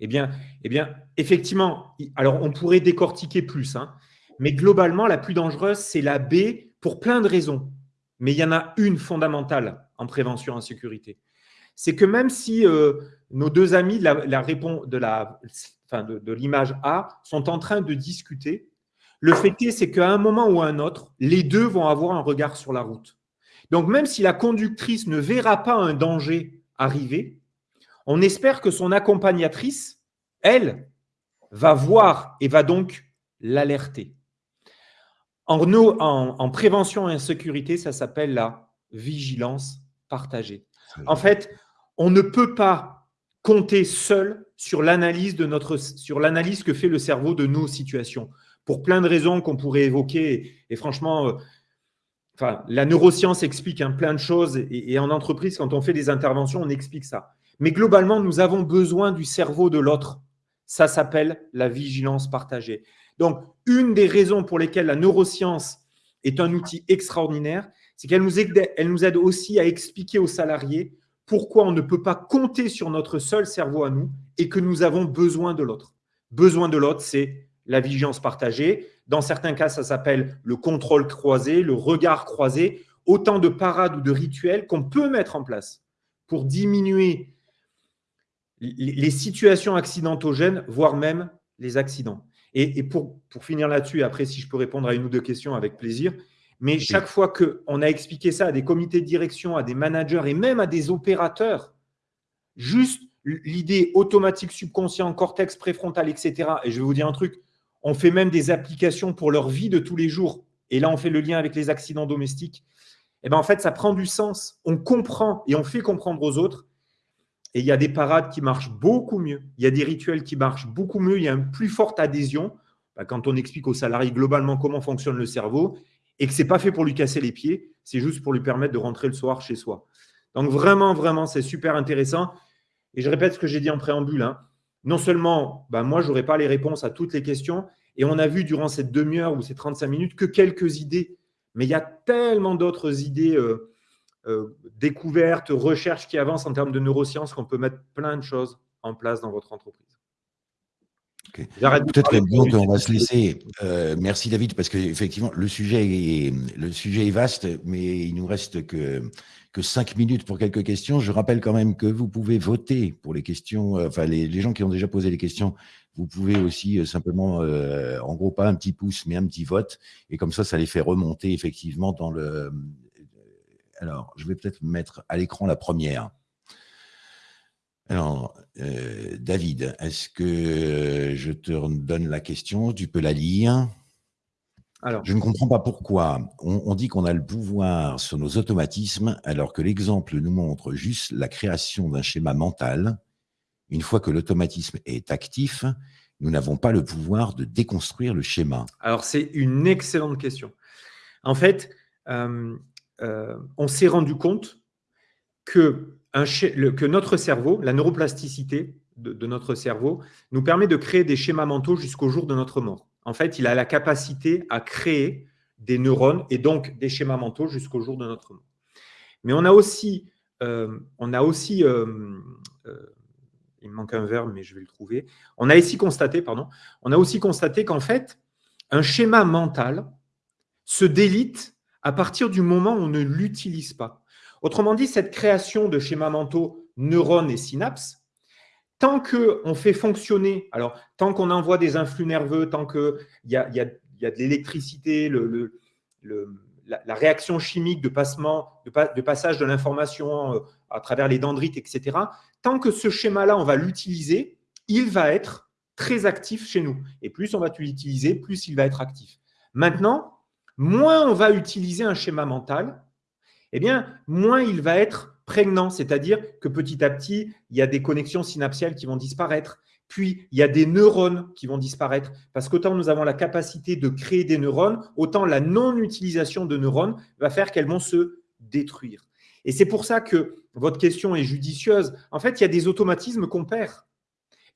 Eh bien, eh bien, effectivement, alors on pourrait décortiquer plus, hein, mais globalement, la plus dangereuse, c'est la B pour plein de raisons. Mais il y en a une fondamentale en prévention en sécurité. C'est que même si euh, nos deux amis de la, de l'image A sont en train de discuter, le fait est, c'est qu'à un moment ou à un autre, les deux vont avoir un regard sur la route. Donc, même si la conductrice ne verra pas un danger arriver, on espère que son accompagnatrice, elle, va voir et va donc l'alerter. En, en, prévention et en sécurité, ça s'appelle la vigilance partagée. En fait, on ne peut pas compter seul sur l'analyse que fait le cerveau de nos situations pour plein de raisons qu'on pourrait évoquer. Et, franchement, euh, enfin, la neuroscience explique hein, plein de choses. Et, en entreprise, quand on fait des interventions, on explique ça. Mais globalement, nous avons besoin du cerveau de l'autre. Ça s'appelle la vigilance partagée. Donc, une des raisons pour lesquelles la neuroscience est un outil extraordinaire, c'est qu'elle nous, aide, nous aide aussi à expliquer aux salariés pourquoi on ne peut pas compter sur notre seul cerveau à nous et que nous avons besoin de l'autre. Besoin de l'autre, c'est la vigilance partagée. Dans certains cas, ça s'appelle le contrôle croisé, le regard croisé. Autant de parades ou de rituels qu'on peut mettre en place pour diminuer les situations accidentogènes, voire même les accidents. Et, pour, pour finir là-dessus, après, si je peux répondre à une ou deux questions avec plaisir, mais chaque fois qu'on a expliqué ça à des comités de direction, à des managers et même à des opérateurs, juste l'idée automatique subconscient, cortex préfrontal, etc. Et je vais vous dire un truc, on fait même des applications pour leur vie de tous les jours. Et là, on fait le lien avec les accidents domestiques. Et eh bien, en fait, ça prend du sens. On comprend et on fait comprendre aux autres. Et il y a des parades qui marchent beaucoup mieux. Il y a des rituels qui marchent beaucoup mieux. Il y a une plus forte adhésion bah, quand on explique aux salariés globalement comment fonctionne le cerveau et que ce n'est pas fait pour lui casser les pieds, c'est juste pour lui permettre de rentrer le soir chez soi. Donc vraiment, vraiment, c'est super intéressant. Et je répète ce que j'ai dit en préambule. Hein non seulement ben moi, je n'aurai pas les réponses à toutes les questions, et on a vu durant cette demi-heure ou ces 35 minutes que quelques idées, mais il y a tellement d'autres idées euh, découvertes, recherches qui avancent en termes de neurosciences qu'on peut mettre plein de choses en place dans votre entreprise. Peut-être qu'on va se laisser. Euh, merci David, parce qu'effectivement, le sujet, est, le sujet est vaste, mais il nous reste que que cinq minutes pour quelques questions. Je rappelle quand même que vous pouvez voter pour les questions, enfin les, gens qui ont déjà posé les questions, vous pouvez aussi simplement, en gros, pas un petit pouce, mais un petit vote. Et comme ça, ça les fait remonter effectivement dans le... Alors, je vais peut-être mettre à l'écran la première. Alors, euh, David, est-ce que je te donne la question? Tu peux la lire? Alors, je ne comprends pas pourquoi on, dit qu'on a le pouvoir sur nos automatismes alors que l'exemple nous montre juste la création d'un schéma mental. Une fois que l'automatisme est actif, nous n'avons pas le pouvoir de déconstruire le schéma. Alors, c'est une excellente question. En fait, euh, euh, on s'est rendu compte que notre cerveau, la neuroplasticité de, notre cerveau, nous permet de créer des schémas mentaux jusqu'au jour de notre mort. En fait, il a la capacité à créer des neurones et donc des schémas mentaux jusqu'au jour de notre mort. Mais on a aussi, euh, on a aussi euh, il manque un verbe, mais je vais le trouver. Constaté, on a aussi constaté qu'en fait, un schéma mental se délite à partir du moment où on ne l'utilise pas. Autrement dit, cette création de schémas mentaux, neurones et synapses, tant qu'on fait fonctionner, alors tant qu'on envoie des influx nerveux, tant qu'il y a, y, a, de l'électricité, le, la, réaction chimique de, de, passage de l'information euh, à travers les dendrites, etc., tant que ce schéma-là, on va l'utiliser, il va être très actif chez nous. Et plus on va l'utiliser, plus il va être actif. Maintenant, moins on va utiliser un schéma mental, eh bien, moins il va être prégnant, c'est-à-dire que petit à petit, il y a des connexions synaptiales qui vont disparaître, puis il y a des neurones qui vont disparaître, parce qu'autant nous avons la capacité de créer des neurones, autant la non-utilisation de neurones va faire qu'elles vont se détruire. Et c'est pour ça que votre question est judicieuse. En fait, il y a des automatismes qu'on perd.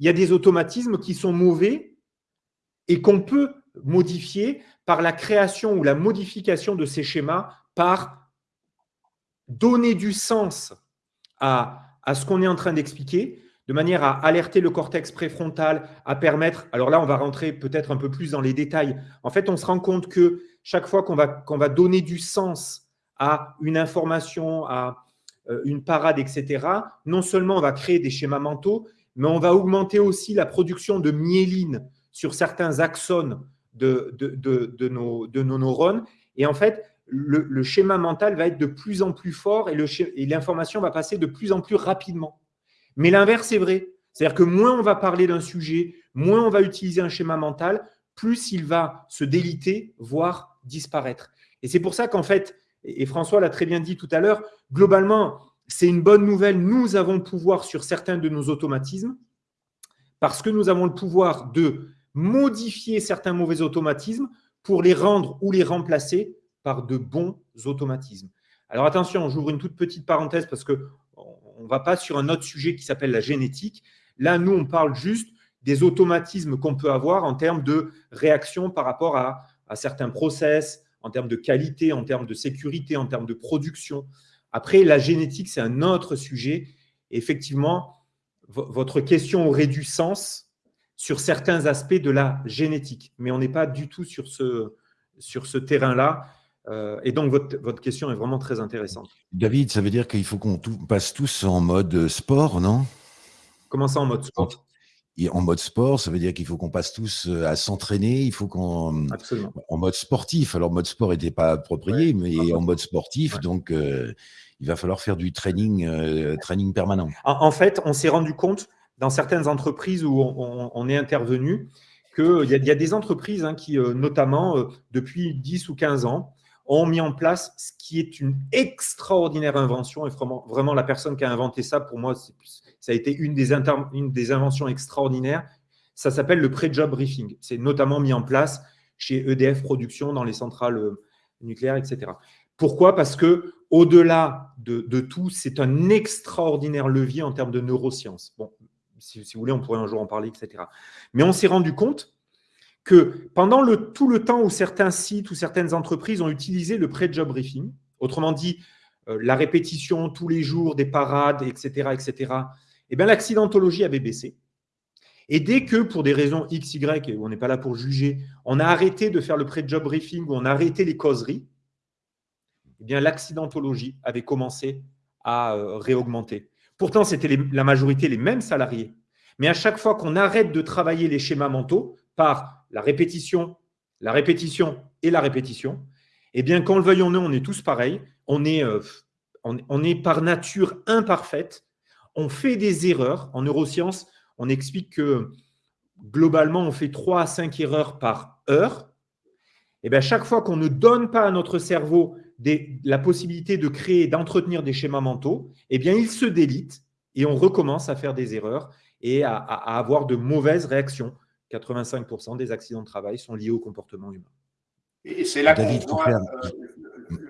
Il y a des automatismes qui sont mauvais et qu'on peut modifier par la création ou la modification de ces schémas par donner du sens à, ce qu'on est en train d'expliquer, de manière à alerter le cortex préfrontal, à permettre, alors là, on va rentrer peut-être un peu plus dans les détails. En fait, on se rend compte que chaque fois qu'on va, va donner du sens à une information, à euh, une parade, etc., non seulement on va créer des schémas mentaux, mais on va augmenter aussi la production de myéline sur certains axones de, nos, neurones. Et en fait, le, schéma mental va être de plus en plus fort et l'information va passer de plus en plus rapidement. Mais l'inverse est vrai. C'est-à-dire que moins on va parler d'un sujet, moins on va utiliser un schéma mental, plus il va se déliter, voire disparaître. Et c'est pour ça qu'en fait, et François l'a très bien dit tout à l'heure, globalement, c'est une bonne nouvelle. Nous avons le pouvoir sur certains de nos automatismes parce que nous avons le pouvoir de modifier certains mauvais automatismes pour les rendre ou les remplacer par de bons automatismes. Alors attention, j'ouvre une toute petite parenthèse parce qu'on ne va pas sur un autre sujet qui s'appelle la génétique. Là, nous, on parle juste des automatismes qu'on peut avoir en termes de réaction par rapport à, certains process, en termes de qualité, en termes de sécurité, en termes de production. Après, la génétique, c'est un autre sujet. effectivement, votre question aurait du sens sur certains aspects de la génétique, mais on n'est pas du tout sur ce, sur ce terrain-là. Euh, et donc, votre, question est vraiment très intéressante. David, ça veut dire qu'il faut qu'on passe tous en mode sport, non? Comment ça en mode sport? En mode sport, ça veut dire qu'il faut qu'on passe tous euh, à s'entraîner, il faut qu'on… En mode sportif. Alors, mode sport n'était pas approprié, mais en mode sportif, donc euh, il va falloir faire du training, training permanent. En, fait, on s'est rendu compte dans certaines entreprises où on, est intervenu qu'il y, a des entreprises hein, qui, notamment depuis 10 ou 15 ans, ont mis en place ce qui est une extraordinaire invention. Et vraiment, vraiment la personne qui a inventé ça, pour moi, ça a été une des, inventions extraordinaires. Ça s'appelle le pré-job briefing. C'est notamment mis en place chez EDF Production, dans les centrales euh, nucléaires, etc. Pourquoi? Parce que au-delà de, de, tout, c'est un extraordinaire levier en termes de neurosciences. Bon, si, vous voulez, on pourrait un jour en parler, etc. Mais on s'est rendu compte que pendant tout le temps où certains sites ou certaines entreprises ont utilisé le pré-job briefing, autrement dit, euh, la répétition tous les jours des parades, etc., etc., eh bien, l'accidentologie avait baissé. Et dès que, pour des raisons X, Y, et on n'est pas là pour juger, on a arrêté de faire le pré-job briefing, ou on a arrêté les causeries, eh bien l'accidentologie avait commencé à réaugmenter. Pourtant, c'était la majorité les mêmes salariés. Mais à chaque fois qu'on arrête de travailler les schémas mentaux par la répétition, la répétition et la répétition, eh bien, quand le veuillons nous, on est tous pareils. On est, on est par nature imparfaite. On fait des erreurs. En neurosciences, on explique que globalement, on fait 3 à 5 erreurs par heure. Et eh bien, chaque fois qu'on ne donne pas à notre cerveau la possibilité de créer, d'entretenir des schémas mentaux, eh bien, il se délite et on recommence à faire des erreurs et à, avoir de mauvaises réactions. 85% des accidents de travail sont liés au comportement humain. Et c'est là qu'on voit euh,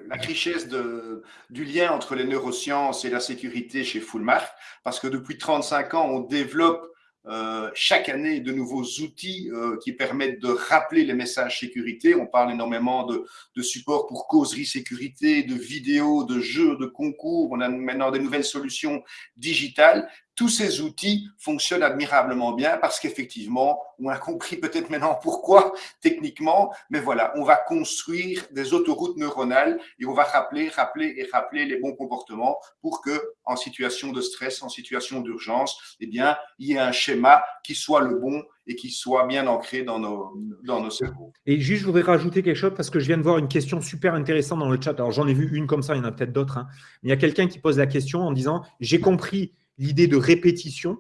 la richesse de, du lien entre les neurosciences et la sécurité chez Fullmark, parce que depuis 35 ans, on développe euh, chaque année de nouveaux outils euh, qui permettent de rappeler les messages sécurité. On parle énormément de, de support pour causerie sécurité, de vidéos, de jeux, de concours. On a maintenant des nouvelles solutions digitales tous ces outils fonctionnent admirablement bien parce qu'effectivement, on a compris peut-être maintenant pourquoi techniquement, mais voilà, on va construire des autoroutes neuronales et on va rappeler, rappeler et rappeler les bons comportements pour que, en situation de stress, en situation d'urgence, eh bien, il y ait un schéma qui soit le bon et qui soit bien ancré dans nos, dans nos cerveaux. Et juste, je voudrais rajouter quelque chose parce que je viens de voir une question super intéressante dans le chat. Alors, j'en ai vu une comme ça, il y en a peut-être d'autres. Hein. Il y a quelqu'un qui pose la question en disant « J'ai compris l'idée de répétition,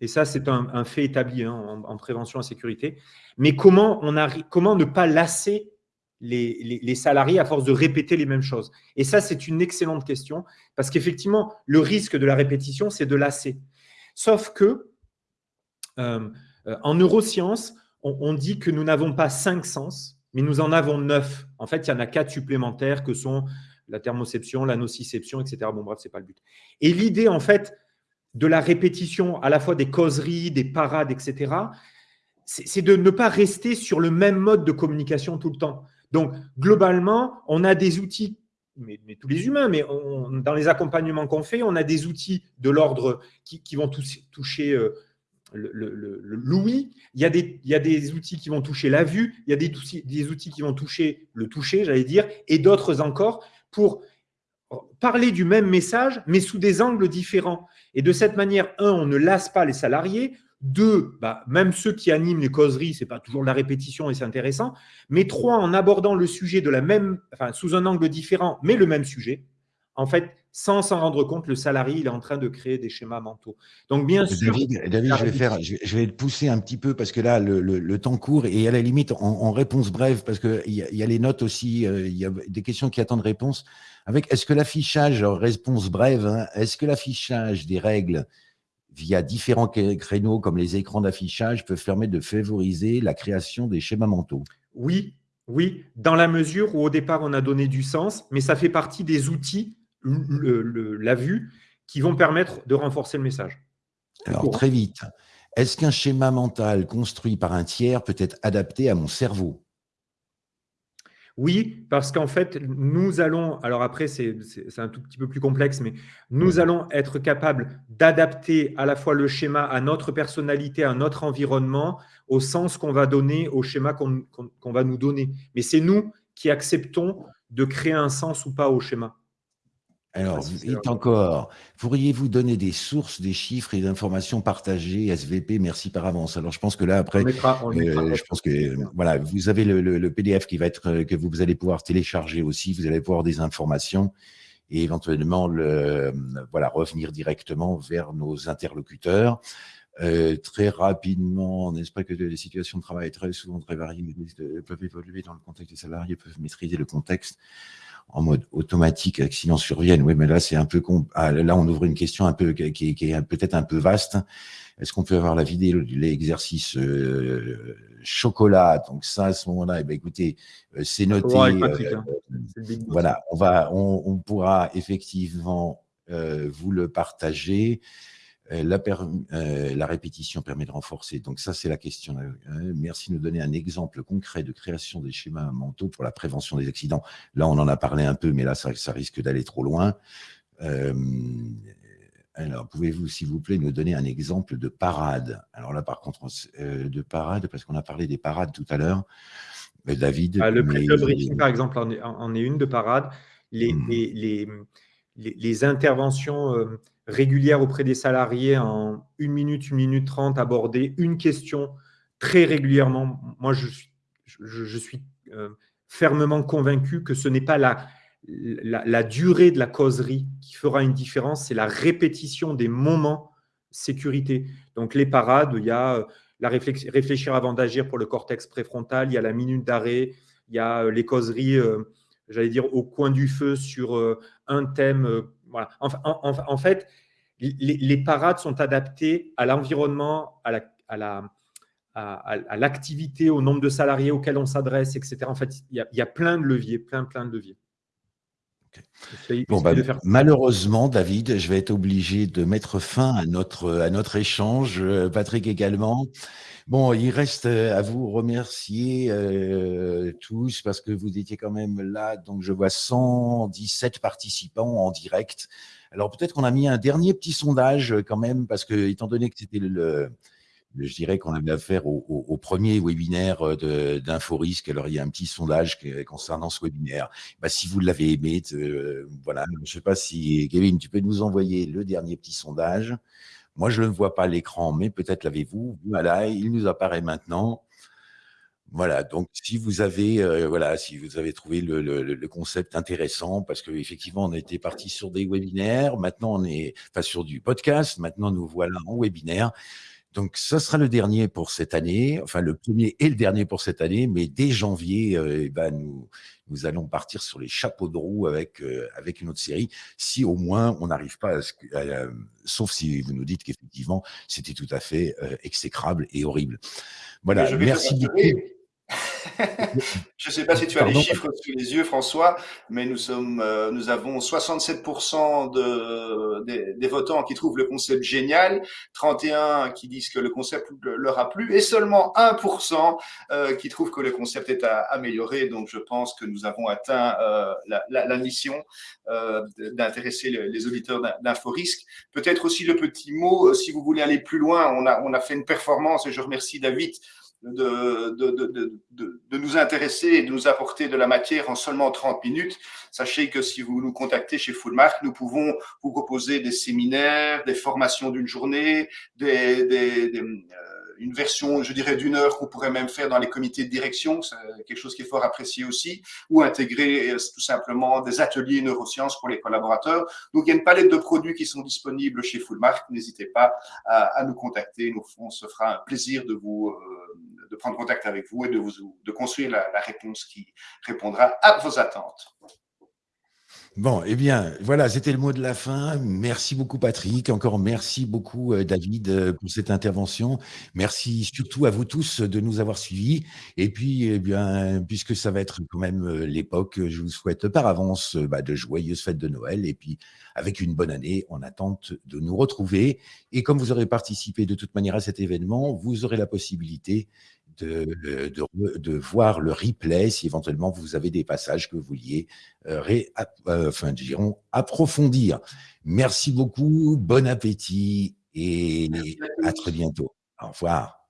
et ça, c'est un, fait établi hein, en, prévention en sécurité. Mais comment, on comment ne pas lasser les, salariés à force de répéter les mêmes choses? Et ça, c'est une excellente question, parce qu'effectivement, le risque de la répétition, c'est de lasser. Sauf que, euh, euh, en neurosciences, on, dit que nous n'avons pas cinq sens, mais nous en avons neuf. En fait, il y en a quatre supplémentaires que sont la thermoception, la nociception, etc. Bon, bref, ce n'est pas le but. Et l'idée, en fait, de la répétition, à la fois des causeries, des parades, etc., c'est de ne pas rester sur le même mode de communication tout le temps. Donc, globalement, on a des outils, mais, tous les humains, mais dans les accompagnements qu'on fait, on a des outils de l'ordre qui, vont toucher euh, l'ouïe, il, y a des, il y a des outils qui vont toucher la vue, il y a des, des outils qui vont toucher le toucher, j'allais dire, et d'autres encore pour parler du même message, mais sous des angles différents. Et de cette manière, un, on ne lasse pas les salariés. Deux, bah, même ceux qui animent les causeries, ce n'est pas toujours de la répétition et c'est intéressant. Mais trois, en abordant le sujet de la même, enfin, sous un angle différent, mais le même sujet, en fait, sans s'en rendre compte, le salarié il est en train de créer des schémas mentaux. Donc, bien sûr… David, je, vais faire, je vais le pousser un petit peu parce que là, le, temps court et à la limite, en, réponse brève, parce qu'il y, y, a les notes aussi, euh, il y a des questions qui attendent réponse. Avec est-ce que l'affichage, réponse brève, hein, est-ce que l'affichage des règles via différents créneaux comme les écrans d'affichage peuvent permettre de favoriser la création des schémas mentaux? Oui, oui, dans la mesure où au départ on a donné du sens, mais ça fait partie des outils, la vue, qui vont permettre de renforcer le message. Alors très vite, est-ce qu'un schéma mental construit par un tiers peut être adapté à mon cerveau? Oui, parce qu'en fait, nous allons, alors après, c'est un tout petit peu plus complexe, mais nous allons être capables d'adapter à la fois le schéma à notre personnalité, à notre environnement, au sens qu'on va donner au schéma qu'on va nous donner. Mais c'est nous qui acceptons de créer un sens ou pas au schéma. Alors, vite encore, pourriez-vous donner des sources, des chiffres et d'informations partagées SVP Merci par avance. Alors, je pense que là, après, euh, je pense que voilà, vous avez le, PDF qui va être euh, que vous, allez pouvoir télécharger aussi. Vous allez pouvoir des informations et éventuellement le, voilà revenir directement vers nos interlocuteurs. Euh, très rapidement, n'est-ce pas que les situations de travail très souvent très variées peuvent évoluer dans le contexte des salariés, peuvent maîtriser le contexte en mode automatique, accident surviennent. Oui, mais là, c'est un peu ah, là, on ouvre une question un peu qui, est peut-être un peu vaste. Est-ce qu'on peut avoir la vidéo de l'exercice euh, chocolat? Donc ça, à ce moment-là, eh ben, écoutez, euh, c'est noté. Euh, hein. voilà, on va, on pourra effectivement vous le partager. Euh, la, euh, la, répétition permet de renforcer. Donc ça, c'est la question. Euh, merci de nous donner un exemple concret de création des schémas mentaux pour la prévention des accidents. Là, on en a parlé un peu, mais là, ça, risque d'aller trop loin. alors, pouvez-vous, s'il vous plaît, nous donner un exemple de parade? Alors là, par contre, de parade, parce qu'on a parlé des parades tout à l'heure. David. Ah, le, briefing, par exemple, en est, en est, une de parade. les, mmh. les, les, interventions euh, régulières auprès des salariés en une minute, une minute trente, aborder une question très régulièrement. Moi, je suis, euh, fermement convaincu que ce n'est pas la, durée de la causerie qui fera une différence, c'est la répétition des moments sécurité. Donc, les parades, il y a euh, la réfléchir avant d'agir pour le cortex préfrontal, il y a la minute d'arrêt, il y a les causeries j'allais dire, au coin du feu sur euh, un thème. Voilà. En, fait, les, parades sont adaptées à l'environnement, à la, à la, à, l'activité, au nombre de salariés auxquels on s'adresse, etc. En fait, il y, a, plein de leviers, plein, plein de leviers. Bon, bah, malheureusement, David, je vais être obligé de mettre fin à notre, à notre échange, euh, Patrick également. Bon, il reste euh, à vous remercier euh, tous parce que vous étiez quand même là. Donc, je vois 117 participants en direct. Alors, peut-être qu'on a mis un dernier petit sondage quand même parce que, étant donné que c'était le, je dirais qu'on avait affaire au, au, premier webinaire euh, d'InfoRisque. Alors, il y a un petit sondage concernant ce webinaire. Bah, si vous l'avez aimé, voilà, je ne sais pas si, Kevin, tu peux nous envoyer le dernier petit sondage. Moi, je ne vois pas l'écran, mais peut-être l'avez-vous. Voilà, il nous apparaît maintenant. Voilà, donc si vous avez, euh, voilà, si vous avez trouvé le, concept intéressant, parce qu'effectivement, on était parti sur des webinaires, maintenant on est, enfin sur du podcast, maintenant nous voilà en webinaire. Donc, ce sera le dernier pour cette année, enfin le premier et le dernier pour cette année, mais dès janvier, euh, eh ben, nous, nous allons partir sur les chapeaux de roue avec, euh, avec une autre série, si au moins on n'arrive pas à, à, sauf si vous nous dites qu'effectivement c'était tout à fait euh, exécrable et horrible. Voilà, merci beaucoup. Je ne sais pas si tu as les chiffres sous les yeux, François, mais nous, sommes, euh, nous avons 67% de, des, votants qui trouvent le concept génial, 31 qui disent que le concept leur a plu, et seulement 1% euh, qui trouvent que le concept est à améliorer. Donc, je pense que nous avons atteint euh, la, mission d'intéresser les, auditeurs d'InfoRisque. Peut-être aussi le petit mot, si vous voulez aller plus loin, on a, on a fait une performance, et je remercie David de, de, de, de, nous intéresser et de nous apporter de la matière en seulement 30 minutes. Sachez que si vous nous contactez chez Fullmark, nous pouvons vous proposer des séminaires, des formations d'une journée, des, des, euh, une version, je dirais, d'une heure qu'on pourrait même faire dans les comités de direction, c'est quelque chose qui est fort apprécié aussi, ou intégrer euh, tout simplement des ateliers neurosciences pour les collaborateurs. Donc, il y a une palette de produits qui sont disponibles chez Fullmark. N'hésitez pas à, à, nous contacter. Nous, on se fera un plaisir de vous, euh, de prendre contact avec vous et de vous, de construire la, réponse qui répondra à vos attentes. Bon, eh bien, voilà, c'était le mot de la fin. Merci beaucoup, Patrick. Encore merci beaucoup, euh, David, euh, pour cette intervention. Merci surtout à vous tous de nous avoir suivis. Et puis, eh bien, puisque ça va être quand même euh, l'époque, je vous souhaite par avance bah, de joyeuses fêtes de Noël. Et puis, avec une bonne année, on attente de nous retrouver. Et comme vous aurez participé de toute manière à cet événement, vous aurez la possibilité de, de, voir le replay si éventuellement vous avez des passages que vous vouliez euh, euh, enfin, dirons, approfondir. Merci beaucoup, bon appétit et à très bientôt. Au revoir.